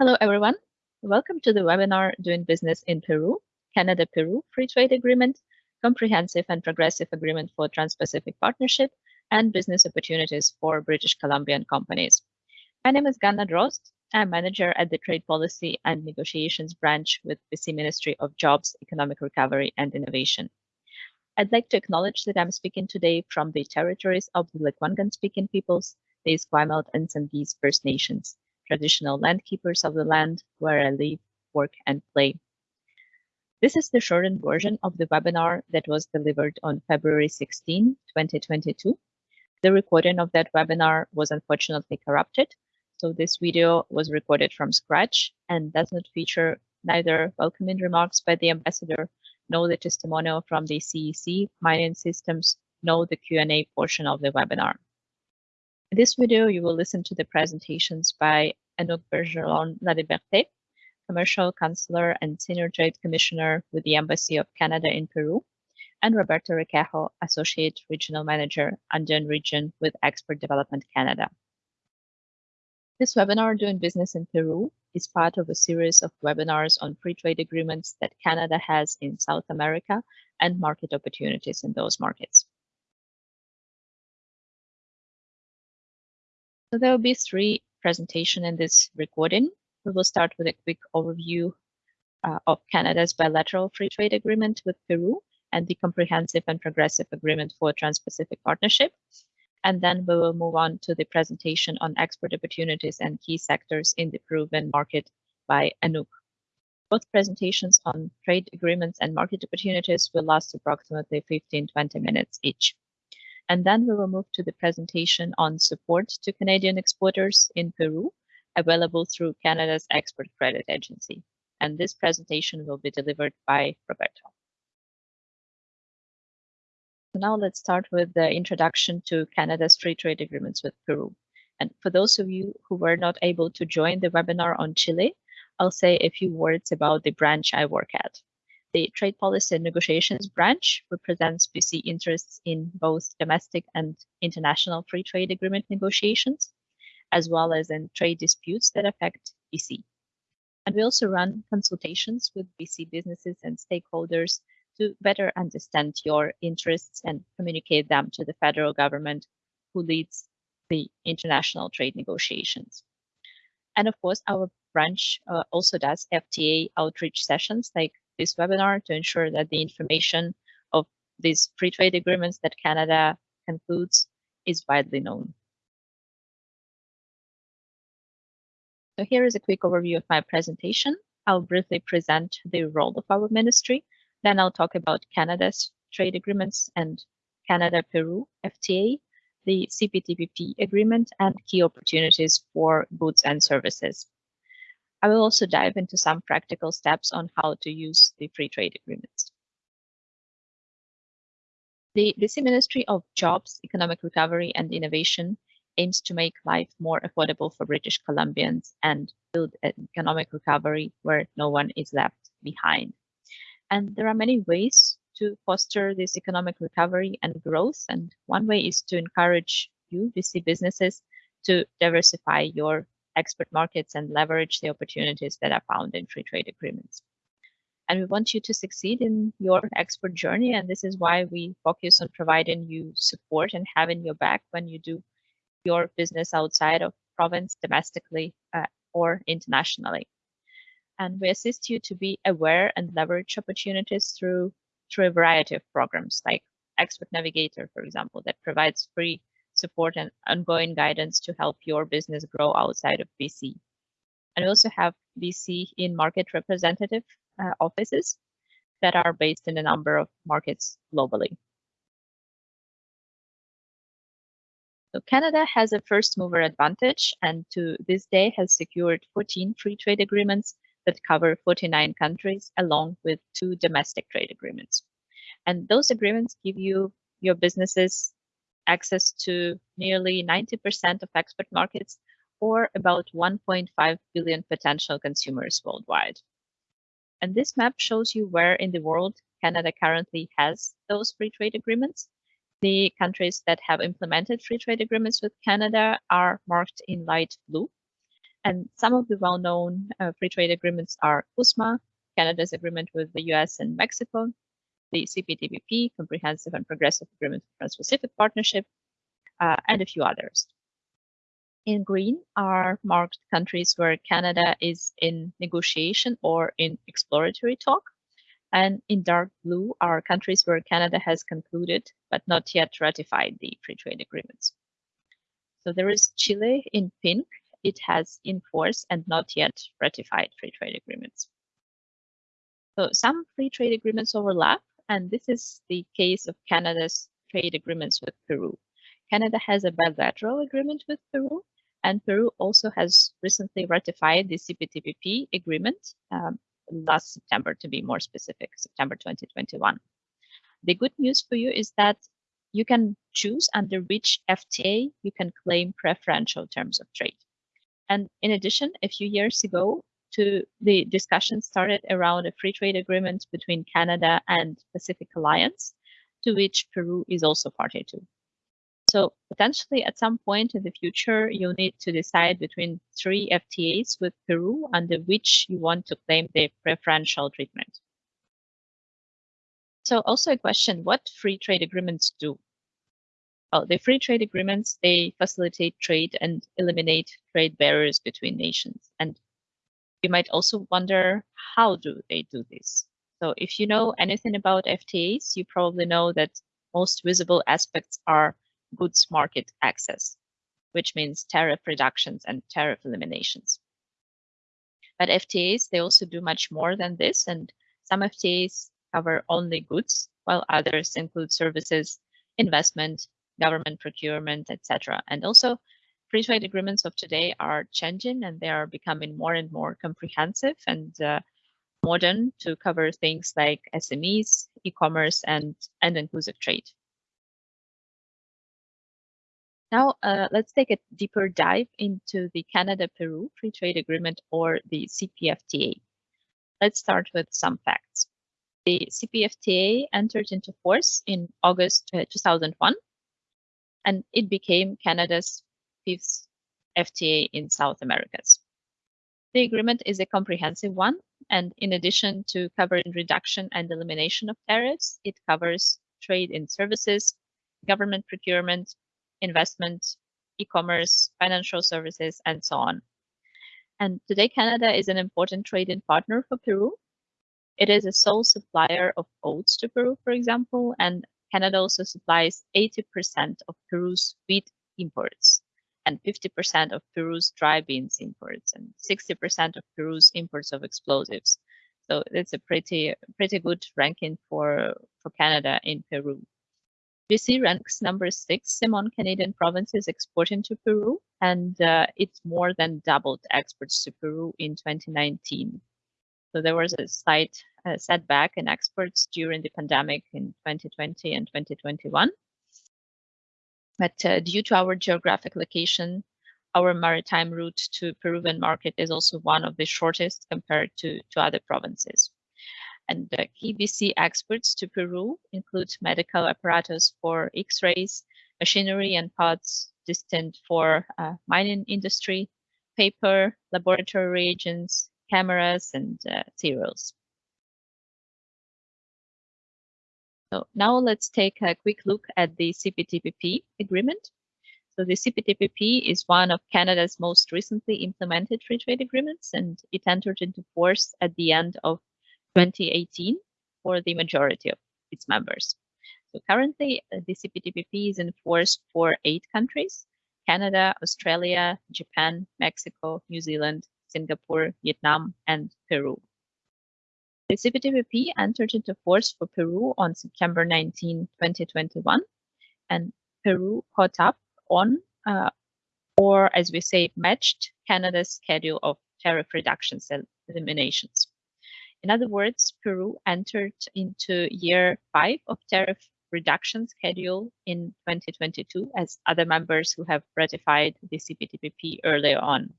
Hello, everyone. Welcome to the webinar Doing Business in Peru, Canada-Peru Free Trade Agreement, Comprehensive and Progressive Agreement for Trans-Pacific Partnership, and Business Opportunities for British Columbian Companies. My name is Ganna Drost. I'm manager at the Trade Policy and Negotiations branch with BC Ministry of Jobs, Economic Recovery and Innovation. I'd like to acknowledge that I'm speaking today from the territories of the Lekwungen-speaking peoples, the Esquimalt and Songhees First Nations traditional landkeepers of the land where I live, work, and play. This is the shortened version of the webinar that was delivered on February 16, 2022. The recording of that webinar was unfortunately corrupted, so this video was recorded from scratch and does not feature neither welcoming remarks by the ambassador, nor the testimonial from the CEC mining systems, nor the Q&A portion of the webinar. In this video, you will listen to the presentations by Anouk Bergeron-Laliberté, Commercial Counselor and Senior Trade Commissioner with the Embassy of Canada in Peru, and Roberto Requejo, Associate Regional Manager, Andean Region with Export Development Canada. This webinar, Doing Business in Peru, is part of a series of webinars on free trade agreements that Canada has in South America and market opportunities in those markets. So there will be three presentation in this recording. We will start with a quick overview uh, of Canada's bilateral free trade agreement with Peru and the comprehensive and progressive agreement for Trans-Pacific Partnership. And then we will move on to the presentation on export opportunities and key sectors in the Peruvian market by Anouk. Both presentations on trade agreements and market opportunities will last approximately 15-20 minutes each. And then we will move to the presentation on support to Canadian exporters in Peru, available through Canada's Export Credit Agency. And this presentation will be delivered by Roberto. Now let's start with the introduction to Canada's free trade agreements with Peru. And for those of you who were not able to join the webinar on Chile, I'll say a few words about the branch I work at. The Trade Policy and Negotiations branch represents BC interests in both domestic and international free trade agreement negotiations, as well as in trade disputes that affect BC. And we also run consultations with BC businesses and stakeholders to better understand your interests and communicate them to the federal government who leads the international trade negotiations. And of course, our branch uh, also does FTA outreach sessions like this webinar to ensure that the information of these free trade agreements that Canada concludes is widely known. So here is a quick overview of my presentation. I'll briefly present the role of our ministry. Then I'll talk about Canada's trade agreements and Canada-Peru FTA, the CPTPP agreement, and key opportunities for goods and services. I will also dive into some practical steps on how to use the free trade agreements. The BC Ministry of Jobs, Economic Recovery and Innovation aims to make life more affordable for British Columbians and build an economic recovery where no one is left behind. And there are many ways to foster this economic recovery and growth. And one way is to encourage you, BC businesses, to diversify your export markets and leverage the opportunities that are found in free trade agreements. And we want you to succeed in your export journey. And this is why we focus on providing you support and having your back when you do your business outside of province, domestically uh, or internationally. And we assist you to be aware and leverage opportunities through through a variety of programs like Export Navigator, for example, that provides free support and ongoing guidance to help your business grow outside of BC. And we also have BC in market representative uh, offices that are based in a number of markets globally. So Canada has a first mover advantage and to this day has secured 14 free trade agreements that cover 49 countries along with two domestic trade agreements. And those agreements give you your businesses access to nearly 90% of export markets or about 1.5 billion potential consumers worldwide. And this map shows you where in the world Canada currently has those free trade agreements. The countries that have implemented free trade agreements with Canada are marked in light blue. And some of the well-known uh, free trade agreements are CUSMA, Canada's agreement with the US and Mexico, the CPTPP, Comprehensive and Progressive Agreement for Trans-Pacific Partnership, uh, and a few others. In green are marked countries where Canada is in negotiation or in exploratory talk. And in dark blue are countries where Canada has concluded but not yet ratified the free trade agreements. So there is Chile in pink. It has in force and not yet ratified free trade agreements. So some free trade agreements overlap, and this is the case of Canada's trade agreements with Peru. Canada has a bilateral agreement with Peru, and Peru also has recently ratified the CPTPP agreement um, last September, to be more specific, September 2021. The good news for you is that you can choose under which FTA you can claim preferential terms of trade. And in addition, a few years ago, to the discussion started around a free trade agreement between Canada and Pacific Alliance, to which Peru is also party to. So potentially at some point in the future, you'll need to decide between three FTAs with Peru under which you want to claim the preferential treatment. So also a question, what free trade agreements do? Well, the free trade agreements, they facilitate trade and eliminate trade barriers between nations. And you might also wonder, how do they do this? So if you know anything about FTAs, you probably know that most visible aspects are goods market access, which means tariff reductions and tariff eliminations. But FTAs, they also do much more than this, and some FTAs cover only goods, while others include services, investment, government procurement, etc. And also, free trade agreements of today are changing and they are becoming more and more comprehensive and uh, modern to cover things like SMEs, e-commerce, and, and inclusive trade. Now, uh, let's take a deeper dive into the Canada-Peru Free Trade Agreement or the CPFTA. Let's start with some facts. The CPFTA entered into force in August uh, 2001, and it became Canada's fifth FTA in South Americas. The agreement is a comprehensive one, and in addition to covering reduction and elimination of tariffs, it covers trade in services, government procurement, investment, e-commerce, financial services, and so on. And today, Canada is an important trading partner for Peru. It is a sole supplier of oats to Peru, for example, and Canada also supplies 80% of Peru's wheat imports and 50% of Peru's dry beans imports and 60% of Peru's imports of explosives. So it's a pretty pretty good ranking for for Canada in Peru. BC ranks number six among Canadian provinces exporting to Peru, and uh, it's more than doubled exports to Peru in 2019. So there was a slight uh, setback in exports during the pandemic in 2020 and 2021. But uh, due to our geographic location, our maritime route to Peruvian market is also one of the shortest compared to, to other provinces. And the key BC exports to Peru include medical apparatus for X-rays, machinery and parts destined for uh, mining industry, paper, laboratory reagents, cameras, and uh, cereals. So now let's take a quick look at the CPTPP agreement. So the CPTPP is one of Canada's most recently implemented free trade agreements, and it entered into force at the end of 2018 for the majority of its members. So currently, uh, the CPTPP is enforced for eight countries, Canada, Australia, Japan, Mexico, New Zealand, Singapore, Vietnam, and Peru. The CPTPP entered into force for Peru on September 19, 2021, and Peru caught up on, uh, or as we say, matched Canada's schedule of tariff reductions and eliminations. In other words, Peru entered into year five of tariff reduction schedule in 2022 as other members who have ratified the CPTPP earlier on.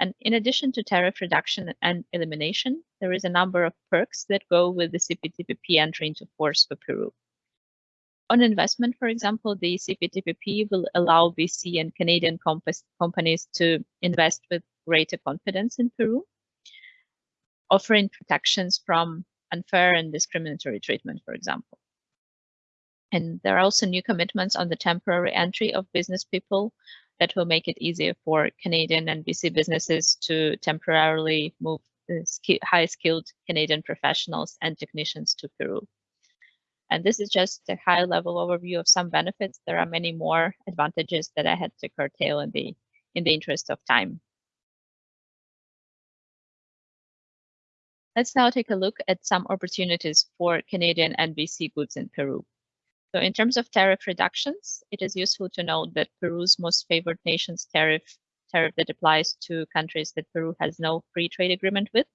And in addition to tariff reduction and elimination, there is a number of perks that go with the CPTPP entry into force for Peru. On investment, for example, the CPTPP will allow BC and Canadian companies to invest with greater confidence in Peru, offering protections from unfair and discriminatory treatment, for example. And there are also new commitments on the temporary entry of business people that will make it easier for Canadian and BC businesses to temporarily move high skilled Canadian professionals and technicians to Peru. And this is just a high level overview of some benefits. There are many more advantages that I had to curtail in the in the interest of time. Let's now take a look at some opportunities for Canadian and BC goods in Peru. So in terms of tariff reductions, it is useful to note that Peru's most favored nations tariff tariff that applies to countries that Peru has no free trade agreement with,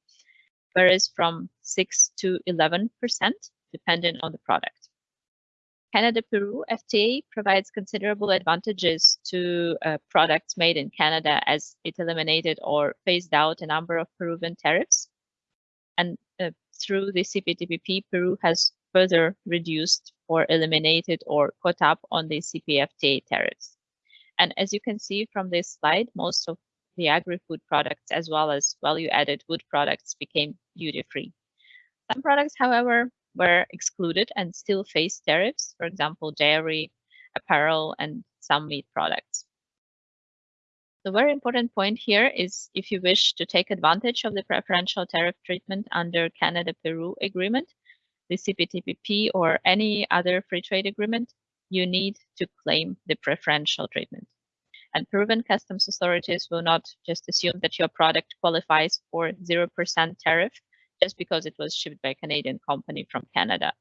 varies from 6 to 11%, depending on the product. Canada-Peru FTA provides considerable advantages to uh, products made in Canada as it eliminated or phased out a number of Peruvian tariffs. And uh, through the CPTPP, Peru has further reduced or eliminated or caught up on the CPFTA tariffs. And as you can see from this slide, most of the agri-food products as well as value-added wood products became duty-free. Some products, however, were excluded and still face tariffs, for example, dairy, apparel, and some meat products. The very important point here is if you wish to take advantage of the preferential tariff treatment under Canada-Peru agreement, the CPTPP or any other free trade agreement, you need to claim the preferential treatment. And Peruvian customs authorities will not just assume that your product qualifies for 0% tariff just because it was shipped by a Canadian company from Canada.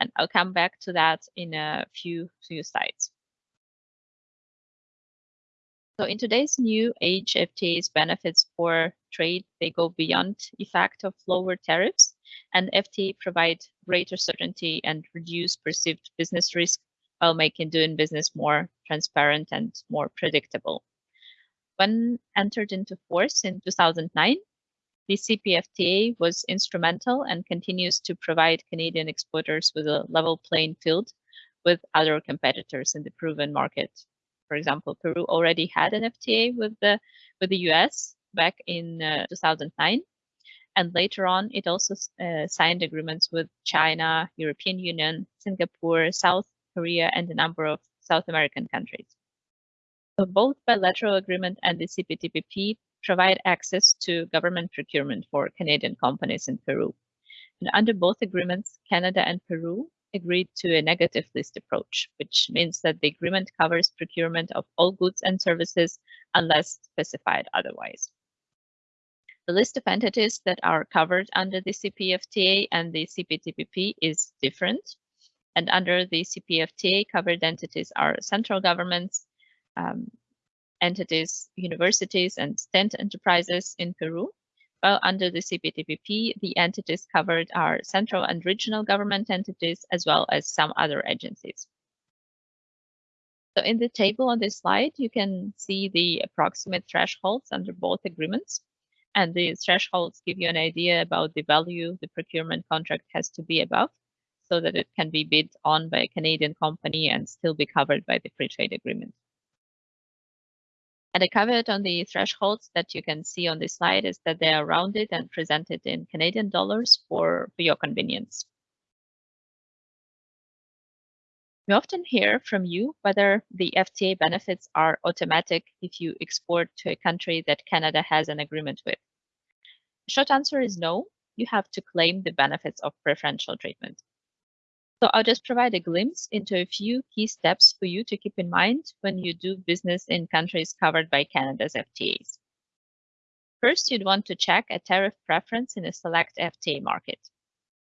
And I'll come back to that in a few, few slides. So in today's new age, FTA's benefits for trade, they go beyond the effect of lower tariffs and FTA provide greater certainty and reduce perceived business risk while making doing business more transparent and more predictable. When entered into force in 2009, the CPFTA was instrumental and continues to provide Canadian exporters with a level playing field with other competitors in the Peruvian market. For example, Peru already had an FTA with the with the US back in uh, 2009, and later on it also uh, signed agreements with China, European Union, Singapore, South Korea, and a number of South American countries. So both bilateral agreement and the CPTPP provide access to government procurement for Canadian companies in Peru. And under both agreements, Canada and Peru agreed to a negative list approach, which means that the agreement covers procurement of all goods and services unless specified otherwise. The list of entities that are covered under the CPFTA and the CPTPP is different. And under the CPFTA, covered entities are central governments, um, entities, universities, and state enterprises in Peru, while under the CPTPP, the entities covered are central and regional government entities, as well as some other agencies. So in the table on this slide, you can see the approximate thresholds under both agreements. And the thresholds give you an idea about the value the procurement contract has to be above so that it can be bid on by a Canadian company and still be covered by the free trade agreement. And a caveat on the thresholds that you can see on this slide is that they are rounded and presented in Canadian dollars for, for your convenience. We often hear from you whether the FTA benefits are automatic if you export to a country that Canada has an agreement with. Short answer is no, you have to claim the benefits of preferential treatment. So I'll just provide a glimpse into a few key steps for you to keep in mind when you do business in countries covered by Canada's FTAs. First, you'd want to check a tariff preference in a select FTA market.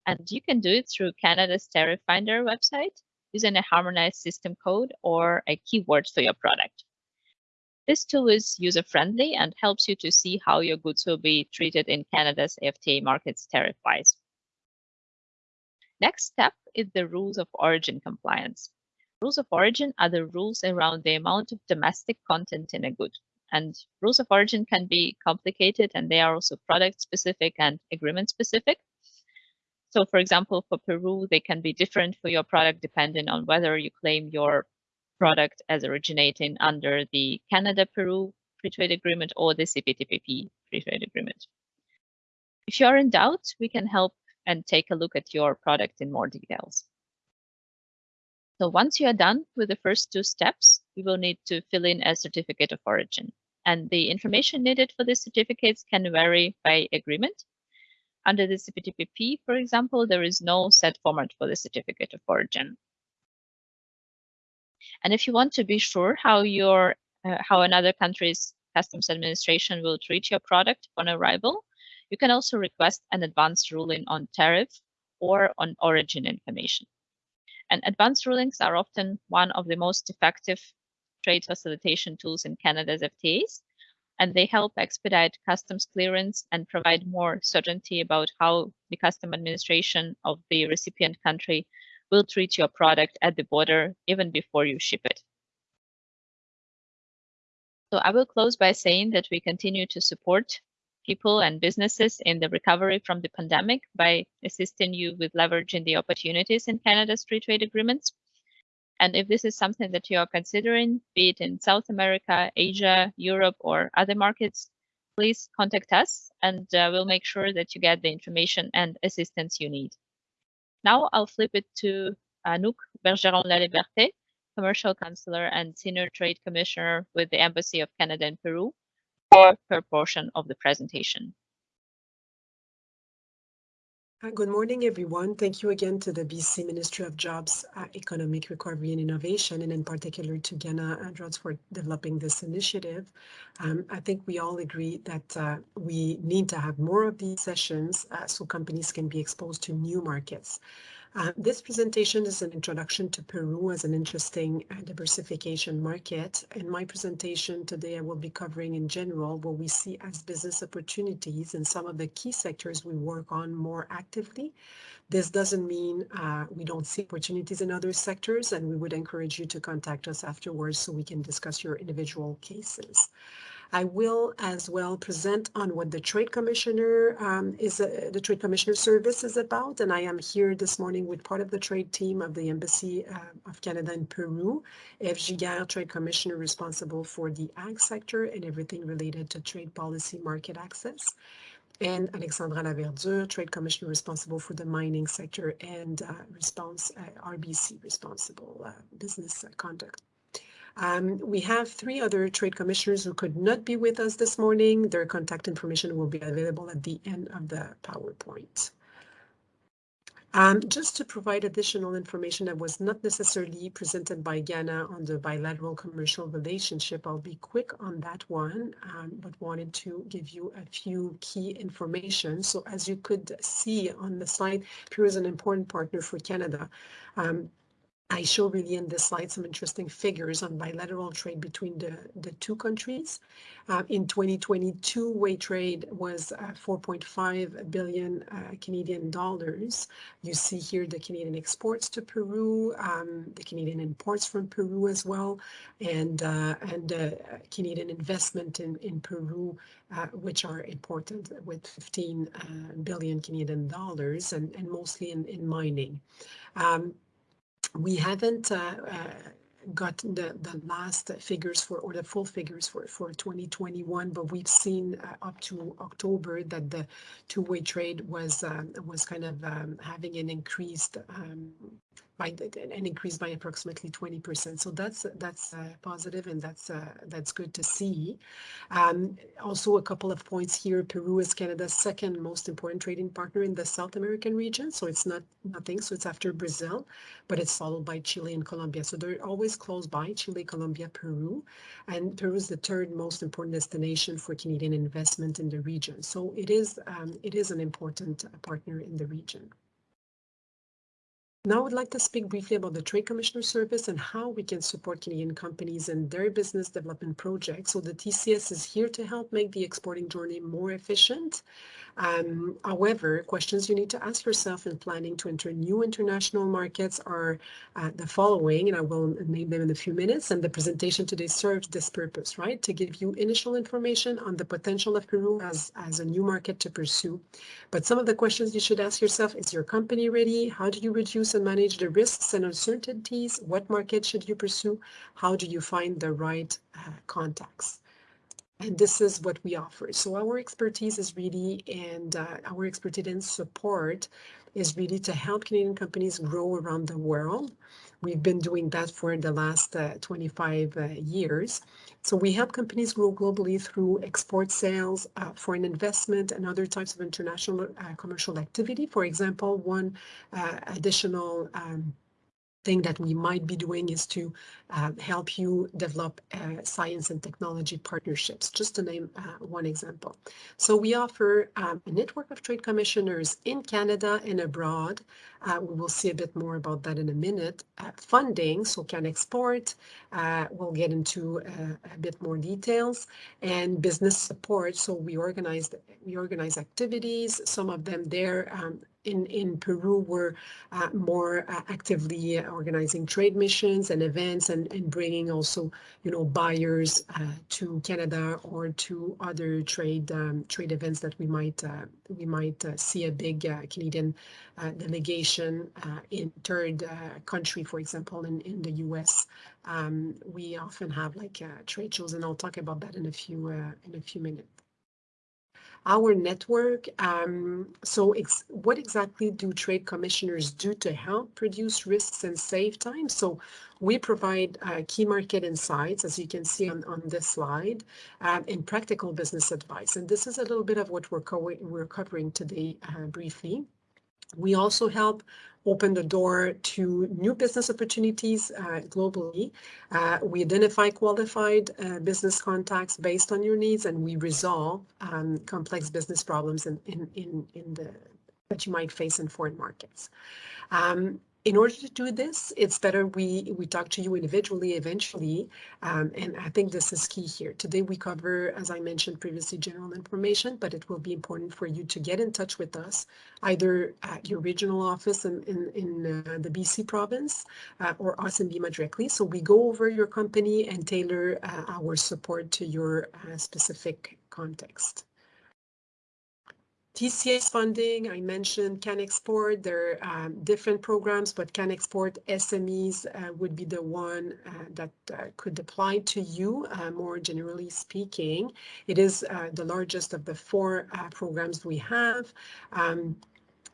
And you can do it through Canada's Tariff Finder website using a harmonized system code or a keyword for your product. This tool is user-friendly and helps you to see how your goods will be treated in Canada's FTA markets tariff-wise. Next step is the rules of origin compliance. Rules of origin are the rules around the amount of domestic content in a good. And rules of origin can be complicated and they are also product specific and agreement specific. So for example, for Peru, they can be different for your product depending on whether you claim your product as originating under the Canada-Peru Free Trade Agreement or the CPTPP Free Trade Agreement. If you are in doubt, we can help and take a look at your product in more details. So once you are done with the first two steps, you will need to fill in a certificate of origin. And the information needed for these certificates can vary by agreement. Under the CPTPP, for example, there is no set format for the certificate of origin. And if you want to be sure how your uh, how another country's customs administration will treat your product on arrival, you can also request an advanced ruling on tariff or on origin information. And advanced rulings are often one of the most effective trade facilitation tools in Canada's FTAs, and they help expedite customs clearance and provide more certainty about how the custom administration of the recipient country will treat your product at the border even before you ship it. So I will close by saying that we continue to support people and businesses in the recovery from the pandemic by assisting you with leveraging the opportunities in Canada's free trade agreements. And if this is something that you are considering, be it in South America, Asia, Europe, or other markets, please contact us and uh, we'll make sure that you get the information and assistance you need. Now I'll flip it to Anouk Bergeron-Laliberté, Commercial Counselor and Senior Trade Commissioner with the Embassy of Canada in Peru, for her portion of the presentation. Good morning, everyone. Thank you again to the BC Ministry of Jobs, uh, Economic Recovery and Innovation, and in particular to Ganna Drost for developing this initiative. Um, I think we all agree that uh, we need to have more of these sessions uh, so companies can be exposed to new markets. Uh, this presentation is an introduction to Peru as an interesting uh, diversification market. In my presentation today, I will be covering in general what we see as business opportunities in some of the key sectors we work on more actively. This doesn't mean uh, we don't see opportunities in other sectors, and we would encourage you to contact us afterwards so we can discuss your individual cases. I will as well present on what the Trade Commissioner um, is, uh, the Trade Commissioner Service is about. And I am here this morning with part of the trade team of the Embassy uh, of Canada in Peru, Eve Giguère, Trade Commissioner responsible for the ag sector and everything related to trade policy market access and Alexandra Laverdure, Trade Commissioner responsible for the mining sector and uh, response uh, RBC responsible uh, business conduct. Um, we have three other trade commissioners who could not be with us this morning. Their contact information will be available at the end of the PowerPoint. Um, just to provide additional information that was not necessarily presented by Ganna on the bilateral commercial relationship, I'll be quick on that one, um, but wanted to give you a few key information. So as you could see on the slide, Peru is an important partner for Canada. Um, I show really in this slide some interesting figures on bilateral trade between the, the two countries. Uh, in 2022, way trade was uh, 4.5 billion uh, Canadian dollars. You see here the Canadian exports to Peru, um, the Canadian imports from Peru as well, and uh, and uh, Canadian investment in, in Peru, uh, which are important with 15 billion Canadian dollars and, and mostly in, in mining. Um, we haven't uh, uh, got the, the last figures for, or the full figures for, for 2021, but we've seen uh, up to October that the two-way trade was um, was kind of um, having an increased um, by an increase by approximately 20%. So that's that's uh, positive and that's uh, that's good to see. Um, also, a couple of points here. Peru is Canada's second most important trading partner in the South American region. So it's not nothing. So it's after Brazil, but it's followed by Chile and Colombia. So they're always close by, Chile, Colombia, Peru. And Peru is the third most important destination for Canadian investment in the region. So it is um, it is an important partner in the region. Now I would like to speak briefly about the Trade Commissioner Service and how we can support Canadian companies and their business development projects. So the TCS is here to help make the exporting journey more efficient um, however, questions you need to ask yourself in planning to enter new international markets are uh, the following, and I will name them in a few minutes. And the presentation today serves this purpose, right? To give you initial information on the potential of Peru as, as a new market to pursue. But some of the questions you should ask yourself, is your company ready? How do you reduce and manage the risks and uncertainties? What market should you pursue? How do you find the right uh, contacts? And this is what we offer. So our expertise is really, and uh, our expertise and support is really to help Canadian companies grow around the world. We've been doing that for the last uh, 25 uh, years. So we help companies grow globally through export sales, uh, foreign investment, and other types of international uh, commercial activity. For example, one uh, additional um, thing that we might be doing is to uh, help you develop uh, science and technology partnerships, just to name uh, one example. So we offer um, a network of trade commissioners in Canada and abroad. Uh, we will see a bit more about that in a minute. Uh, funding, so CanExport, uh, we'll get into a bit more details, and business support. So we organize we organize activities. Some of them there um, in, in Peru were uh, more uh, actively organizing trade missions and events and, and bringing also, you know, buyers uh, to Canada or to other trade um, trade events that we might uh, we might uh, see a big uh, Canadian delegation in third country, for example, in, in the U.S. Um, we often have like trade shows, and I'll talk about that in a few in a few minutes our network. Um, so ex what exactly do trade commissioners do to help reduce risks and save time? So we provide uh, key market insights, as you can see on, on this slide, um, and practical business advice. And this is a little bit of what we're, co we're covering today uh, briefly. We also help open the door to new business opportunities uh, globally. Uh, we identify qualified uh, business contacts based on your needs and we resolve um, complex business problems in, in, in, in the that you might face in foreign markets. Um, in order to do this, it's better we, we talk to you individually eventually, um, and I think this is key here. Today we cover, as I mentioned previously, general information, but it will be important for you to get in touch with us, either at your regional office in, in, in uh, the BC province uh, or us in Lima directly. So we go over your company and tailor uh, our support to your uh, specific context. TCS funding, I mentioned CanExport, there are um, different programs, but CanExport SMEs uh, would be the one uh, that uh, could apply to you, uh, more generally speaking. It is uh, the largest of the four uh, programs we have. Um,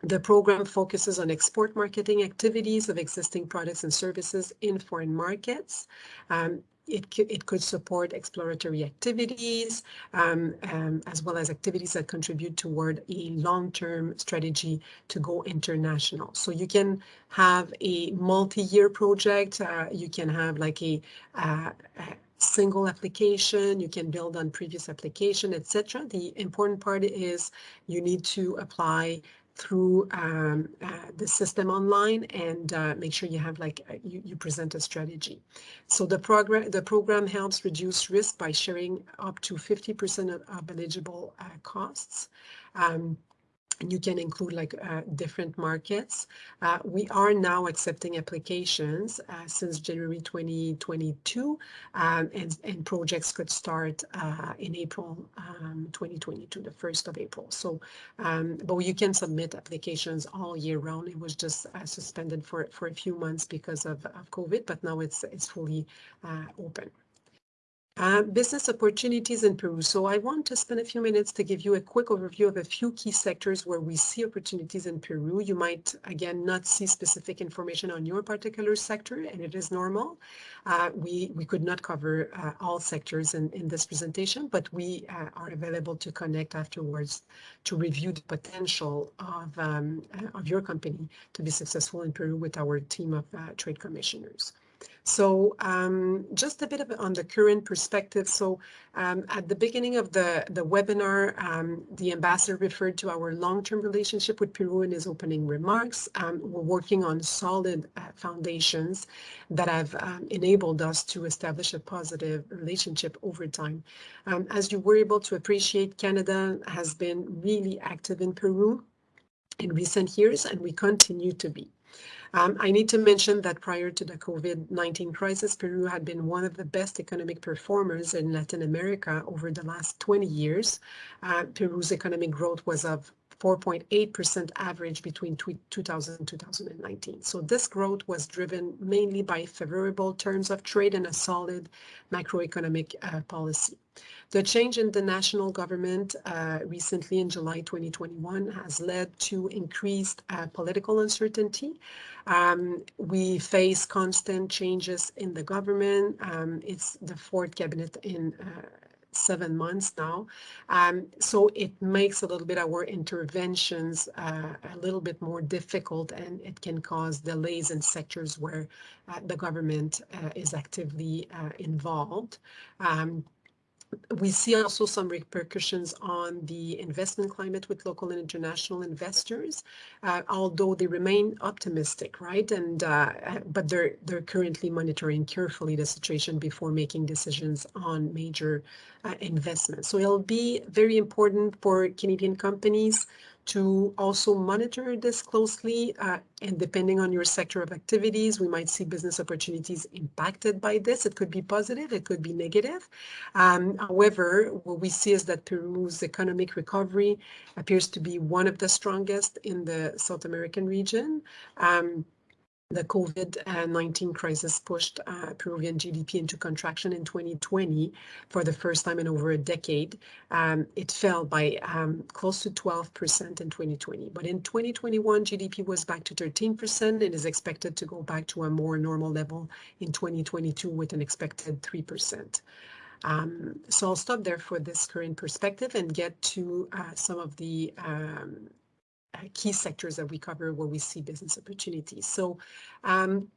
the program focuses on export marketing activities of existing products and services in foreign markets. Um, it could, it could support exploratory activities um, um, as well as activities that contribute toward a long-term strategy to go international. So you can have a multi-year project, uh, you can have like a, uh, a single application, you can build on previous application, etc. The important part is you need to apply through um, uh, the system online and uh, make sure you have like uh, you, you present a strategy. So the program the program helps reduce risk by sharing up to 50% of, of eligible uh, costs. Um, and you can include like uh, different markets. Uh, we are now accepting applications uh, since January 2022 um, and, and projects could start uh, in April um, 2022, the 1st of April. So, um, but you can submit applications all year round. It was just uh, suspended for, for a few months because of, of COVID, but now it's, it's fully uh, open. Uh, business opportunities in Peru. So I want to spend a few minutes to give you a quick overview of a few key sectors where we see opportunities in Peru. You might, again, not see specific information on your particular sector, and it is normal. Uh, we, we could not cover uh, all sectors in, in this presentation, but we uh, are available to connect afterwards to review the potential of, um, of your company to be successful in Peru with our team of uh, trade commissioners. So um, just a bit of on the current perspective. So um, at the beginning of the, the webinar, um, the ambassador referred to our long-term relationship with Peru in his opening remarks. Um, we're working on solid uh, foundations that have um, enabled us to establish a positive relationship over time. Um, as you were able to appreciate, Canada has been really active in Peru in recent years, and we continue to be. Um, I need to mention that prior to the COVID-19 crisis, Peru had been one of the best economic performers in Latin America over the last 20 years. Uh, Peru's economic growth was of 4.8% average between 2000 and 2019. So this growth was driven mainly by favorable terms of trade and a solid macroeconomic uh, policy. The change in the national government uh, recently in July 2021 has led to increased uh, political uncertainty. Um, we face constant changes in the government. Um, it's the fourth cabinet in uh, seven months now. Um, so it makes a little bit our interventions uh, a little bit more difficult and it can cause delays in sectors where uh, the government uh, is actively uh, involved. Um, we see also some repercussions on the investment climate with local and international investors, uh, although they remain optimistic, right? And uh, but they're they're currently monitoring carefully the situation before making decisions on major uh, investments. So it'll be very important for Canadian companies to also monitor this closely uh, and depending on your sector of activities, we might see business opportunities impacted by this. It could be positive, it could be negative. Um, however, what we see is that Peru's economic recovery appears to be one of the strongest in the South American region. Um, the COVID-19 crisis pushed uh, Peruvian GDP into contraction in 2020 for the first time in over a decade. Um, it fell by um, close to 12% in 2020. But in 2021, GDP was back to 13% and is expected to go back to a more normal level in 2022 with an expected 3%. Um, so I'll stop there for this current perspective and get to uh, some of the um, uh, key sectors that we cover where we see business opportunities. So um,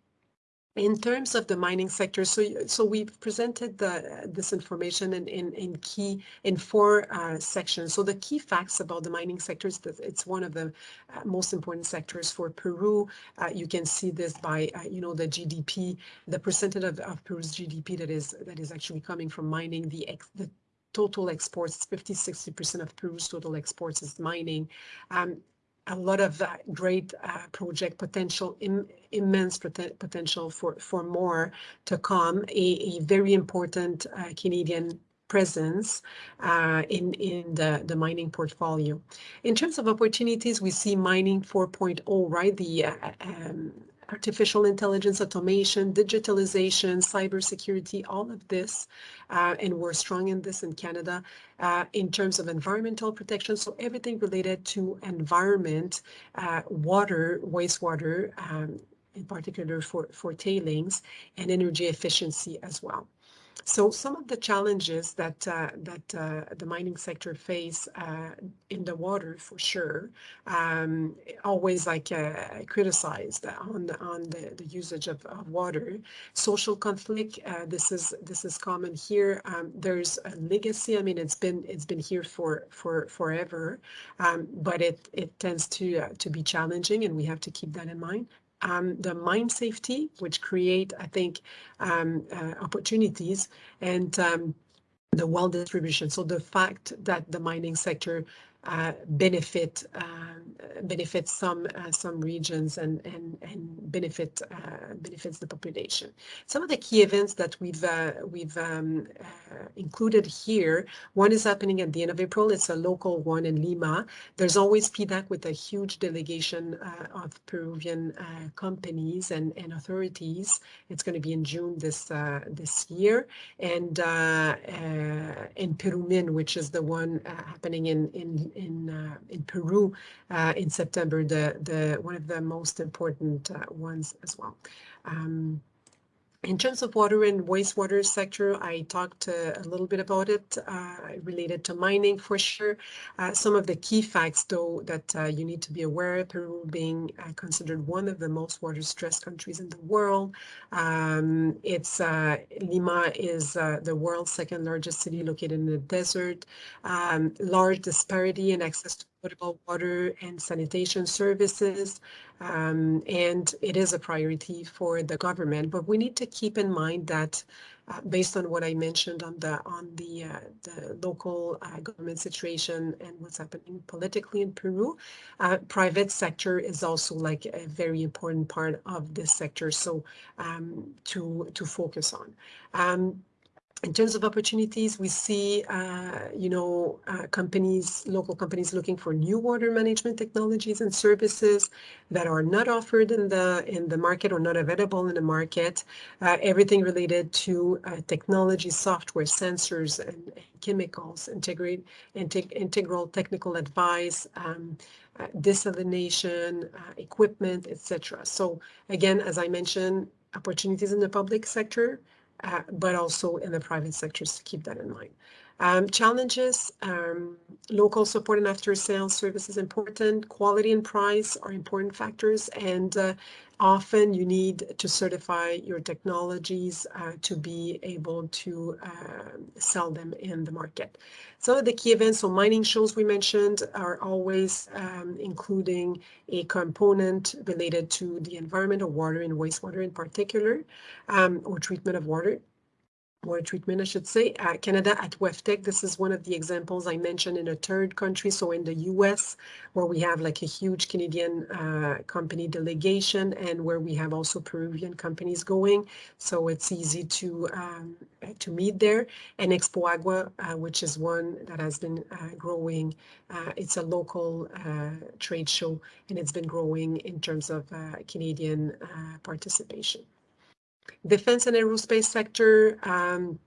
in terms of the mining sector, so so we've presented the, this information in, in, in key in four uh, sections. So the key facts about the mining sector is that it's one of the uh, most important sectors for Peru. Uh, you can see this by uh, you know the GDP, the percentage of, of Peru's GDP that is that is actually coming from mining. The ex, the total exports, 50, 60% of Peru's total exports is mining. Um, a lot of uh, great uh, project potential, Im immense pot potential for, for more to come, a, a very important uh, Canadian presence uh, in, in the, the mining portfolio. In terms of opportunities, we see mining 4.0, right? The uh, um, artificial intelligence, automation, digitalization, cybersecurity, all of this, uh, and we're strong in this in Canada, uh, in terms of environmental protection, so everything related to environment, uh, water, wastewater, um, in particular for, for tailings, and energy efficiency as well. So some of the challenges that uh, that uh, the mining sector face uh, in the water, for sure, um, always like uh, criticized on the, on the, the usage of, of water. Social conflict. Uh, this is this is common here. Um, there's a legacy. I mean, it's been it's been here for for forever, um, but it it tends to uh, to be challenging, and we have to keep that in mind um, the mine safety, which create, I think, um, uh, opportunities and um, the wealth distribution. So the fact that the mining sector uh, benefit uh, benefit some uh, some regions and and and benefit uh, benefits the population. Some of the key events that we've uh, we've um, uh, included here. One is happening at the end of April. It's a local one in Lima. There's always PDAC with a huge delegation uh, of Peruvian uh, companies and and authorities. It's going to be in June this uh, this year, and in Perumin, which is the one happening in in in in Peru in September, the the one of the most important ones as well. Um, in terms of water and wastewater sector, I talked uh, a little bit about it uh, related to mining for sure. Uh, some of the key facts, though, that uh, you need to be aware, of, Peru being uh, considered one of the most water-stressed countries in the world. Um, it's uh, Lima is the world's second largest city located in the desert. Um, large disparity in access to potable water and sanitation services. Um, and it is a priority for the government, but we need to keep in mind that uh, based on what I mentioned on the on the uh, the local uh, government situation and what's happening politically in Peru. Uh, private sector is also like a very important part of this sector, so um, to to focus on. Um, in terms of opportunities, we see, uh, you know, uh, companies, local companies looking for new water management technologies and services that are not offered in the in the market or not available in the market. Uh, everything related to uh, technology, software, sensors, and, chemicals, integrate, integ integral technical advice, um, uh, desalination, uh, equipment, etc. So again, as I mentioned, opportunities in the public sector, uh, but also in the private sectors to keep that in mind. Um, challenges, um, local support and after sales service is important. Quality and price are important factors. And uh, often you need to certify your technologies uh, to be able to uh, sell them in the market. Some of the key events, so mining shows we mentioned are always um, including a component related to the environment of water and wastewater in particular, um, or treatment of water water treatment, I should say. Uh, Canada at WEFTEC, this is one of the examples I mentioned in a third country, so in the US, where we have like a huge Canadian uh, company delegation and where we have also Peruvian companies going. So it's easy to um, to meet there. And Expo Agua, uh, which is one that has been uh, growing. Uh, it's a local uh, trade show and it's been growing in terms of Canadian participation. Defense and aerospace sector, um,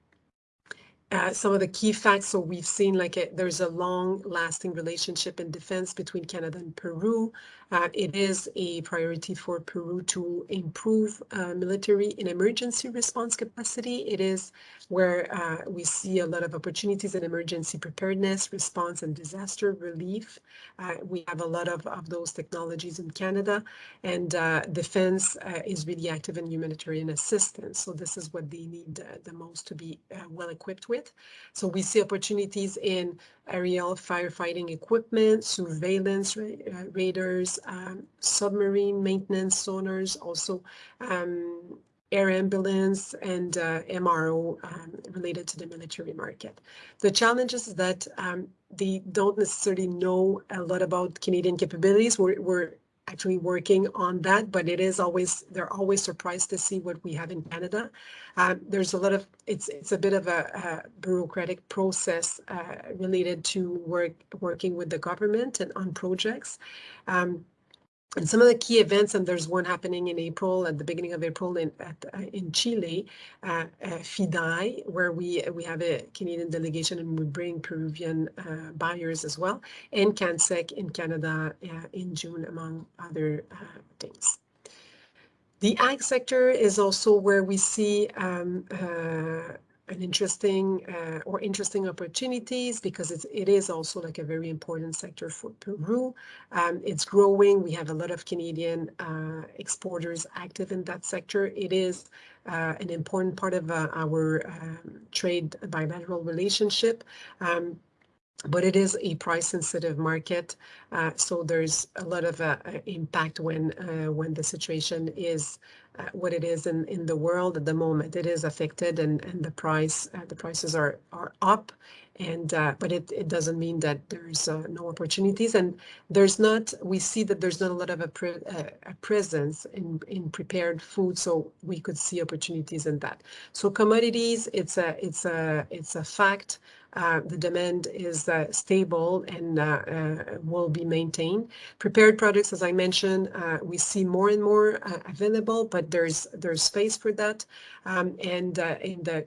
uh, some of the key facts, so we've seen like a, there's a long lasting relationship in defense between Canada and Peru. Uh, it is a priority for Peru to improve uh, military and emergency response capacity. It is where uh, we see a lot of opportunities in emergency preparedness, response, and disaster relief. Uh, we have a lot of, of those technologies in Canada, and uh, defense is really active in humanitarian assistance. So this is what they need the most to be well equipped with. So we see opportunities in aerial firefighting equipment, surveillance ra radars, um, submarine maintenance sonars, also um, air ambulance and uh, MRO um, related to the military market. The challenge is that um, they don't necessarily know a lot about Canadian capabilities. We're, we're actually working on that, but it is always, they're always surprised to see what we have in Canada. Uh, there's a lot of, it's it's a bit of a, a bureaucratic process uh, related to work working with the government and on projects. Um, and some of the key events, and there's one happening in April, at the beginning of April in at, uh, in Chile, uh, uh, FIDAE, where we we have a Canadian delegation and we bring Peruvian uh, buyers as well, and CANSEC in Canada uh, in June, among other uh, things. The ag sector is also where we see um, an interesting uh, or interesting opportunities because it's, it is also like a very important sector for Peru. Um, it's growing. We have a lot of Canadian uh, exporters active in that sector. It is uh, an important part of uh, our um, trade bilateral relationship. Um, but it is a price sensitive market. Uh, so there's a lot of uh, impact when uh, when the situation is what it is in, in the world at the moment. It is affected and, and the price uh, the prices are are up. And uh, but it, it doesn't mean that there's no opportunities. And there's not we see that there's not a lot of a, pre, a presence in in prepared food so we could see opportunities in that. So commodities it's a it's a it's a fact uh, the demand is uh, stable and uh, will be maintained. Prepared products, as I mentioned, we see more and more available, but there's there's space for that. Um, and in the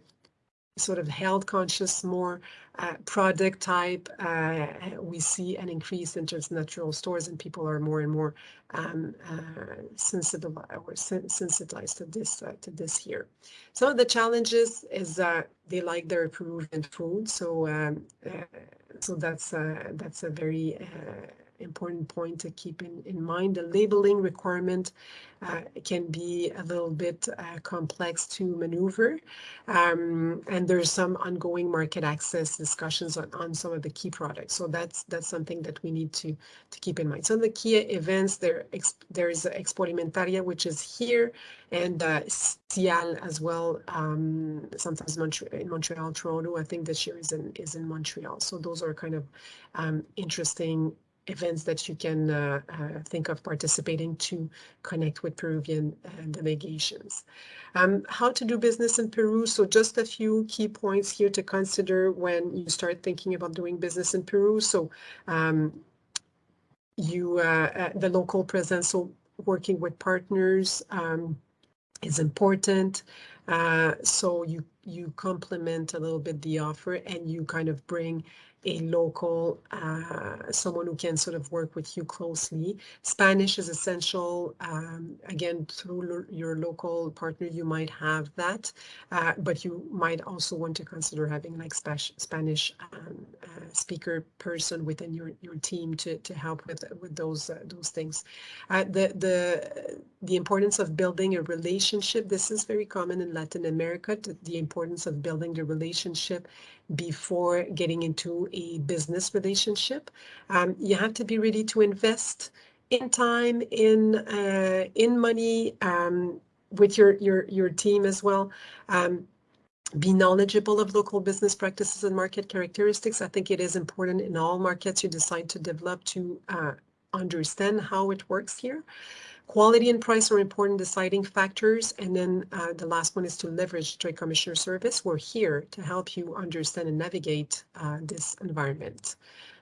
sort of health conscious, more uh, product type, uh, we see an increase in just natural stores and people are more and more um, uh, sensitive or sensitized to this uh, to this here. Some of the challenges is that they like their Peruvian food, so um, uh, so that's uh, that's a very important point to keep in, in mind. The labeling requirement uh, can be a little bit uh, complex to maneuver. Um, and there's some ongoing market access discussions on, on some of the key products. So that's that's something that we need to, to keep in mind. Some of the key events, there, there is Expoalimentaria, which is here, and uh, SIAL as well, um, sometimes Montreal, in Montreal, Toronto. I think this year is in, is in Montreal. So those are kind of um, interesting events that you can uh, uh, think of participating to connect with Peruvian uh, delegations. Um, how to do business in Peru. So just a few key points here to consider when you start thinking about doing business in Peru. So um, you, uh, uh, the local presence, so working with partners um, is important. So you you complement a little bit the offer and you kind of bring a local, uh, someone who can sort of work with you closely. Spanish is essential. Um, again, through your local partner, you might have that, uh, but you might also want to consider having like Spanish um, uh, speaker person within your, your team to, to help with, with those, uh, those things. Uh, the, the, the importance of building a relationship, this is very common in Latin America, the importance of building the relationship before getting into a business relationship. Um, you have to be ready to invest in time, in uh, in money, um, with your your your team as well. Um, be knowledgeable of local business practices and market characteristics. I think it is important in all markets you decide to develop to uh, understand how it works here. Quality and price are important deciding factors. And then uh, the last one is to leverage Trade Commissioner Service. We're here to help you understand and navigate uh, this environment.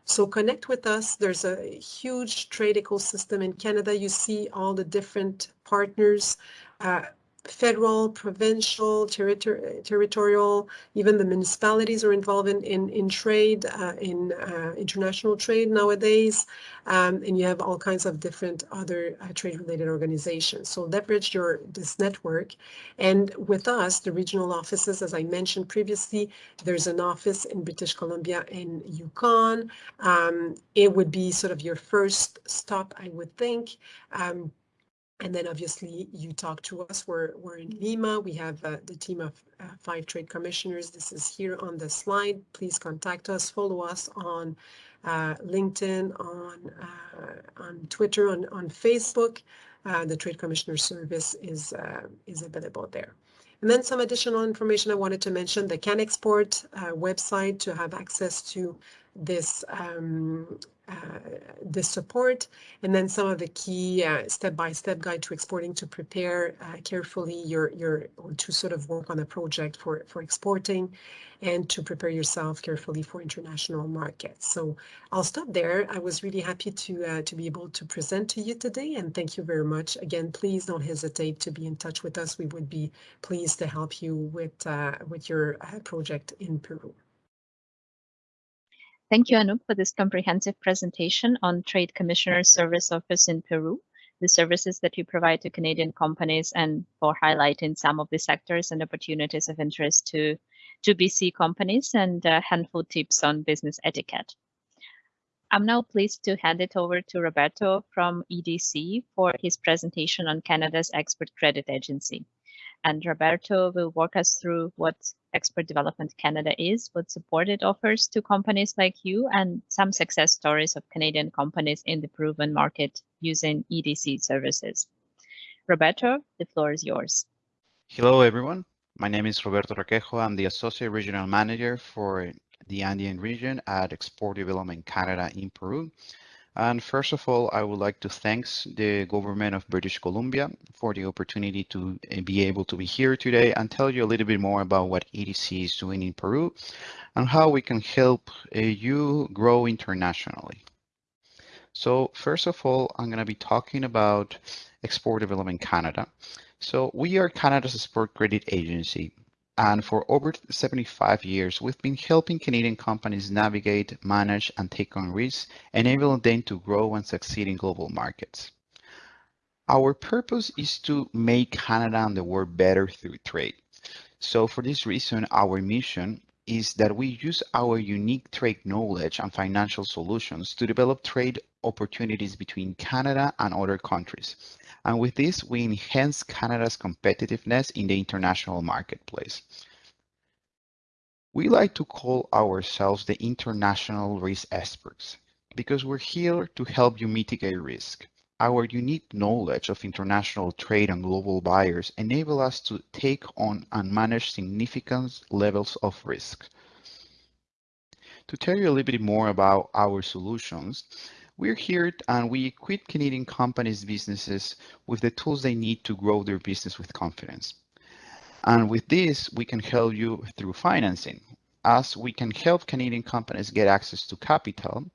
So connect with us. There's a huge trade ecosystem in Canada. You see all the different partners. Uh, federal, provincial, territor territorial, even the municipalities are involved in, in, in trade, uh, in uh, international trade nowadays, um, and you have all kinds of different other uh, trade-related organizations. So leverage your this network, and with us, the regional offices, as I mentioned previously, there's an office in British Columbia in Yukon. Um, it would be sort of your first stop, I would think. Um, and then obviously you talk to us. We're, we're in Lima. We have uh, the team of uh, five trade commissioners. This is here on the slide. Please contact us, follow us on uh, LinkedIn, on uh, on Twitter, on, on Facebook. Uh, the Trade Commissioner Service is, uh, is available there. And then some additional information I wanted to mention, the CanExport website to have access to this um, uh, this support, and then some of the key uh, step-by-step -step guide to exporting to prepare uh, carefully your your or to sort of work on a project for for exporting, and to prepare yourself carefully for international markets. So I'll stop there. I was really happy to to be able to present to you today, and thank you very much. Again, please don't hesitate to be in touch with us. We would be pleased to help you with with your project in Peru. Thank you, Anup, for this comprehensive presentation on Trade Commissioner's Service Office in Peru, the services that you provide to Canadian companies, and for highlighting some of the sectors and opportunities of interest to, to BC companies and a handful tips on business etiquette. I'm now pleased to hand it over to Roberto from EDC for his presentation on Canada's Export Credit Agency and Roberto will walk us through what Export Development Canada is, what support it offers to companies like you, and some success stories of Canadian companies in the Peruvian market using EDC services. Roberto, the floor is yours. Hello, everyone. My name is Roberto Requejo. I'm the Associate Regional Manager for the Andean region at Export Development Canada in Peru. And first of all, I would like to thank the government of British Columbia for the opportunity to eh, be able to be here today and tell you a little bit more about what EDC is doing in Peru and how we can help uh, you grow internationally. So first of all, I'm going to be talking about Export Development Canada. So we are Canada's export credit agency. And for over 75 years, we've been helping Canadian companies navigate, manage, and take on risks, enabling them to grow and succeed in global markets. Our purpose is to make Canada and the world better through trade. So for this reason, our mission is that we use our unique trade knowledge and financial solutions to develop trade opportunities between Canada and other countries. And with this, we enhance Canada's competitiveness in the international marketplace. We like to call ourselves the international risk experts because we're here to help you mitigate risk. Our unique knowledge of international trade and global buyers enable us to take on and manage significant levels of risk. To tell you a little bit more about our solutions, we're here and we equip Canadian companies, businesses with the tools they need to grow their business with confidence. And with this, we can help you through financing, as we can help Canadian companies get access to capital,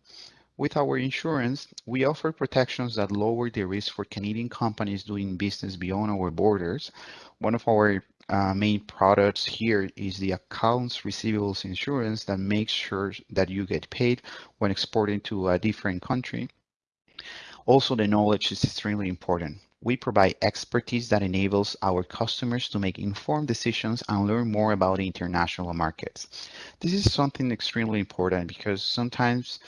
with our insurance, we offer protections that lower the risk for Canadian companies doing business beyond our borders. One of our uh, main products here is the accounts receivables insurance that makes sure that you get paid when exporting to a different country. Also, the knowledge is extremely important. We provide expertise that enables our customers to make informed decisions and learn more about international markets. This is something extremely important because sometimes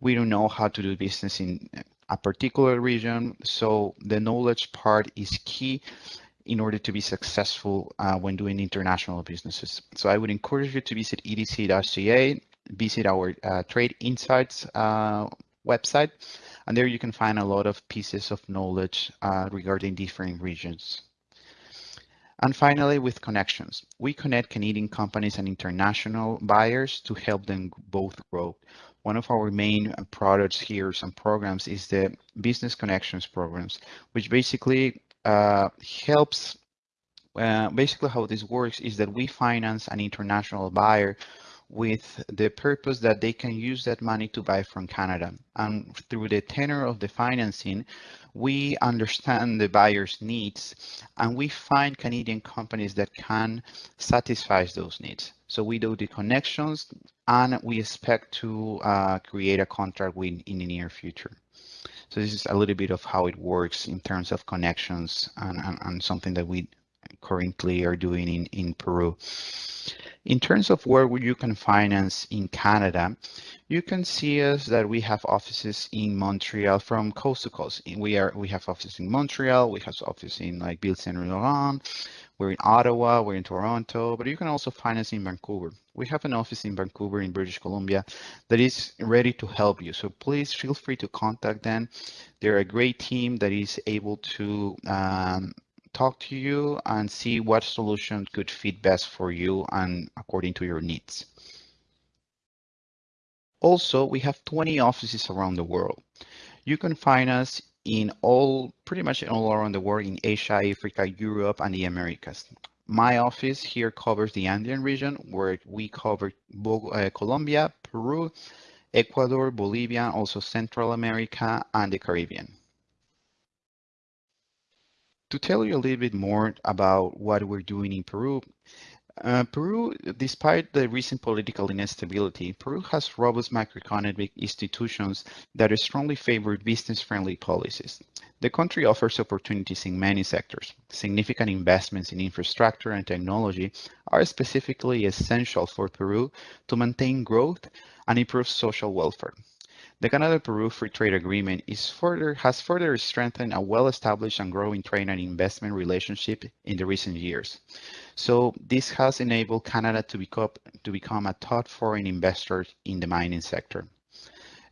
we don't know how to do business in a particular region. So the knowledge part is key in order to be successful uh, when doing international businesses. So I would encourage you to visit edc.ca, visit our uh, Trade Insights uh, website, and there you can find a lot of pieces of knowledge uh, regarding different regions. And finally, with connections, we connect Canadian companies and international buyers to help them both grow. One of our main products here, some programs, is the Business Connections programs, which basically helps. Uh, basically, how this works is that we finance an international buyer with the purpose that they can use that money to buy from Canada. And through the tenor of the financing, we understand the buyer's needs and we find Canadian companies that can satisfy those needs. So we do the connections and we expect to uh, create a contract with in the near future. So this is a little bit of how it works in terms of connections and, and, and something that we currently are doing in, in Peru. In terms of where you can finance in Canada, you can see us that we have offices in Montreal from coast to coast. We are we have offices in Montreal, we have offices in like Ville Saint Laurent, we're in Ottawa, we're in Toronto, but you can also find us in Vancouver. We have an office in Vancouver in British Columbia that is ready to help you. So please feel free to contact them. They're a great team that is able to um, talk to you and see what solution could fit best for you and according to your needs. Also, we have 20 offices around the world. You can find us in all, pretty much all around the world in Asia, Africa, Europe, and the Americas. My office here covers the Andean region, where we cover uh, Colombia, Peru, Ecuador, Bolivia, also Central America, and the Caribbean. To tell you a little bit more about what we're doing in Peru, uh, Peru, despite the recent political instability, Peru has robust macroeconomic institutions that strongly favor business-friendly policies. The country offers opportunities in many sectors. Significant investments in infrastructure and technology are specifically essential for Peru to maintain growth and improve social welfare. The Canada-Peru Free Trade Agreement is further, has further strengthened a well-established and growing trade and investment relationship in the recent years. So this has enabled Canada to become, to become a top foreign investor in the mining sector.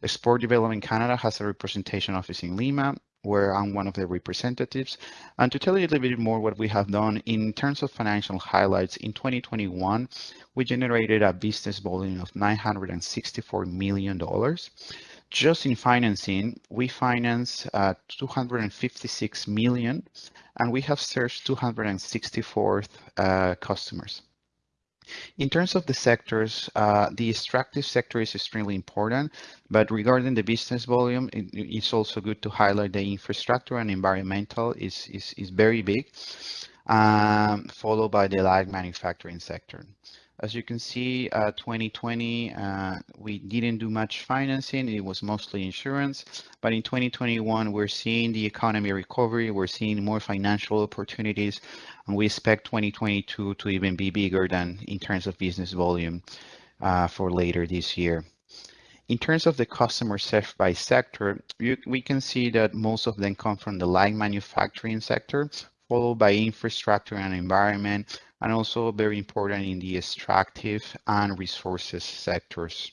Export Development Canada has a representation office in Lima, where I'm one of the representatives. And to tell you a little bit more what we have done in terms of financial highlights, in 2021, we generated a business volume of $964 million. Just in financing, we finance uh, 256 million, and we have served 264 uh, customers. In terms of the sectors, uh, the extractive sector is extremely important, but regarding the business volume, it, it's also good to highlight the infrastructure and environmental is, is, is very big, um, followed by the light manufacturing sector. As you can see, uh, 2020, uh, we didn't do much financing. It was mostly insurance. But in 2021, we're seeing the economy recovery. We're seeing more financial opportunities. And we expect 2022 to even be bigger than in terms of business volume. uh, for later this year. In terms of the customer served by sector, you, we can see that most of them come from the light manufacturing sector, followed by infrastructure and environment, and also very important in the extractive and resources sectors.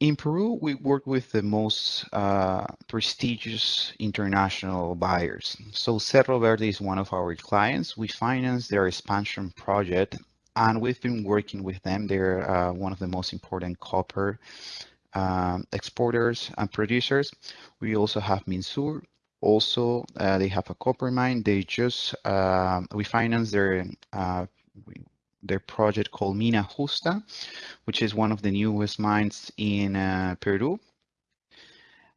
In Peru, we work with the most uh, prestigious international buyers. So Cerro Verde is one of our clients. We finance their expansion project and we've been working with them. They're uh, one of the most important copper um, exporters and producers. We also have Minsur. Also, uh, they have a copper mine. They just uh, we finance their uh, their project called Mina Justa, which is one of the newest mines in uh, Peru.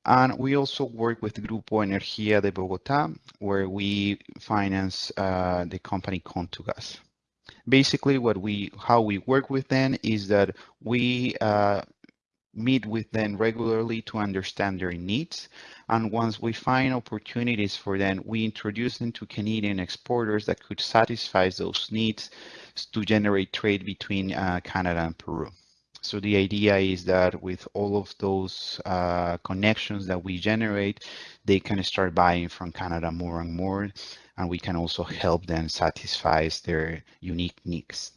And we also work with Grupo Energía de Bogotá, where we finance uh, the company Contugas basically what we how we work with them is that we uh, meet with them regularly to understand their needs and once we find opportunities for them we introduce them to canadian exporters that could satisfy those needs to generate trade between uh, canada and peru so the idea is that with all of those uh, connections that we generate, they can start buying from Canada more and more and we can also help them satisfy their unique needs.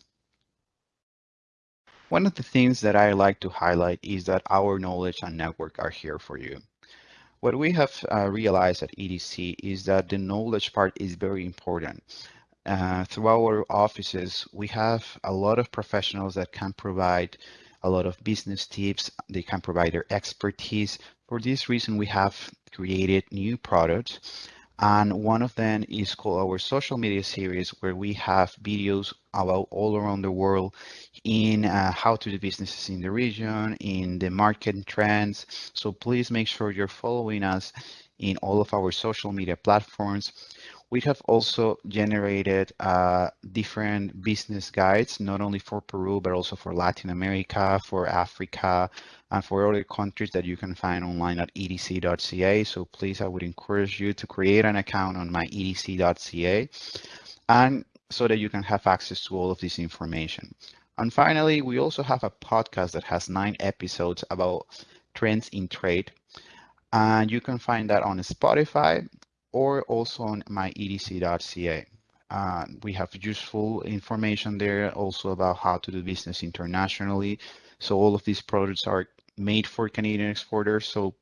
One of the things that I like to highlight is that our knowledge and network are here for you. What we have uh, realized at EDC is that the knowledge part is very important. Uh, through our offices, we have a lot of professionals that can provide a lot of business tips. They can provide their expertise. For this reason, we have created new products and one of them is called our social media series where we have videos about all around the world in uh, how to do businesses in the region in the market trends so please make sure you're following us in all of our social media platforms we have also generated uh, different business guides, not only for Peru, but also for Latin America, for Africa, and for other countries that you can find online at edc.ca. So please, I would encourage you to create an account on my edc.ca and so that you can have access to all of this information. And finally, we also have a podcast that has nine episodes about trends in trade. And you can find that on Spotify or also on my edc.ca. Uh, we have useful information there also about how to do business internationally. So all of these products are made for Canadian exporters. So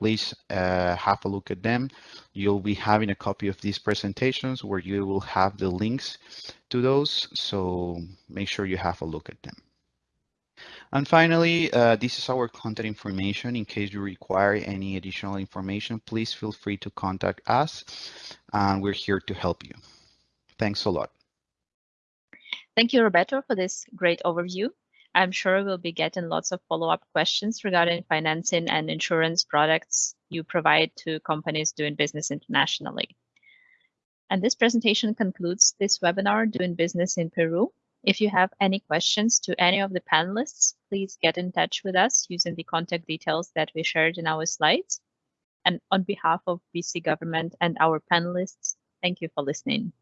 please uh, have a look at them. You'll be having a copy of these presentations where you will have the links to those. So make sure you have a look at them. And finally, uh, this is our contact information. In case you require any additional information, please feel free to contact us and we're here to help you. Thanks a lot. Thank you, Roberto, for this great overview. I'm sure we'll be getting lots of follow-up questions regarding financing and insurance products you provide to companies doing business internationally. And this presentation concludes this webinar, Doing Business in Peru. If you have any questions to any of the panelists, please get in touch with us using the contact details that we shared in our slides. And on behalf of BC government and our panelists, thank you for listening.